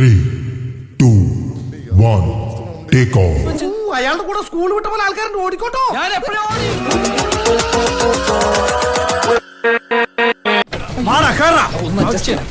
Three, two, one, take off. അയാളുടെ കൂടെ school വിട്ട പോലെ ആൾക്കാരുണ്ട് ഓടിക്കോട്ടോ ഞാൻ എപ്പോഴും ഓടി വാടാ കേറാ ഒന്ന് adjust ചെയ്യണം.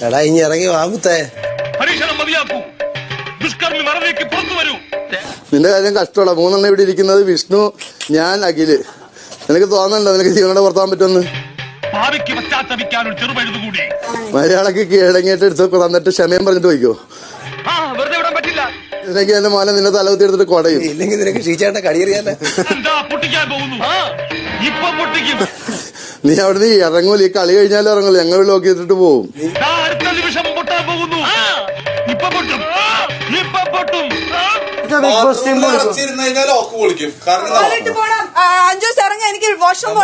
എടാ ഇനി ഇറങ്ങി വാമുത്തേ പരീക്ഷണം മതിയാക്കൂ ദുഷ്കർമ്മി മറവിലേക്ക് പുറത്തു വരൂ നിന്റെ കാര്യം കഷ്ടമുള്ള മൂന്നെണ്ണം ഇവിടെ ഇരിക്കുന്നത് വിഷ്ണു ഞാൻ അഖിൽ നിനക്ക് തോന്നണ്ടോ നിനക്ക് ജീവനോടെ പുറത്താൻ പറ്റുമെന്ന് ഭാവിക്ക് പശ്ചാത്തപിക്കാൻ ഒരു ചെറുപഴുതുകൂടി മലയാളക്ക് കീഴടങ്ങിയിട്ട് എടുത്ത് തന്നിട്ട് ക്ഷമയം പറഞ്ഞിട്ട് പോയിക്കോ ആ വെറുതെ വിടാൻ പറ്റില്ല ഇതിനൊക്കെ എന്റെ മോനെ തല തലകുത്തി എടുത്തിട്ട് കൊടയും. ഇല്ലെങ്കിൽ നിനക്ക് ഷീച്ചേട്ട കടിയറിയാലേ. നീ പൊട്ടിക്കാൻ പോകുന്നു? ഇപ്പൊ പൊട്ടിക്കും. നീ അവിടുന്ന് ഇറങ്ങൂല? ഈ കളി കഴിഞ്ഞാലും ഇറങ്ങൂല? ഞങ്ങൾ ലോക്ക് ചെയ്തിട്ട് പോവും കാരണം ടോയ്ലറ്റ് പോണം. ആ, അഞ്ജൂസ് ഇറങ്ങ. എനിക്ക് വാഷ്റൂം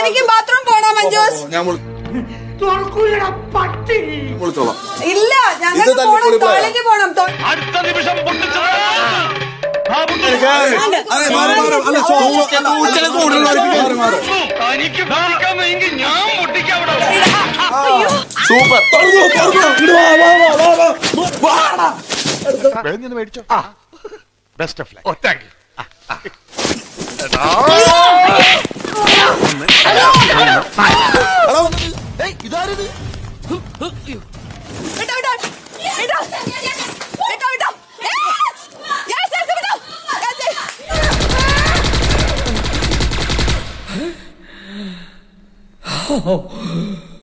എനിക്ക് ബാത്റൂം പോണം. അഞ്ചു ഞാൻ വിളിച്ചോളാം ഇല്ല പോണം പോണം. അടുത്ത നിമിഷം സോ- 嗯 好